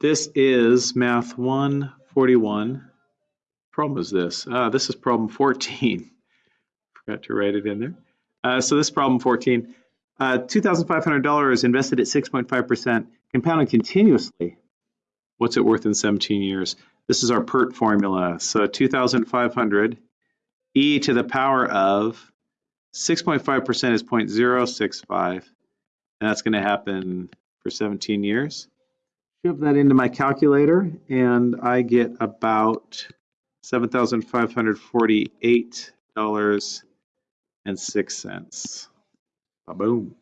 This is math 141. Problem is this. Uh, this is problem 14. Forgot to write it in there. Uh, so this problem 14. Uh, $2,500 invested at 6.5%, compounded continuously. What's it worth in 17 years? This is our PERT formula. So 2,500 e to the power of 6.5% is 0.065. And that's going to happen for 17 years. Shove that into my calculator and I get about $7,548.06. Boom.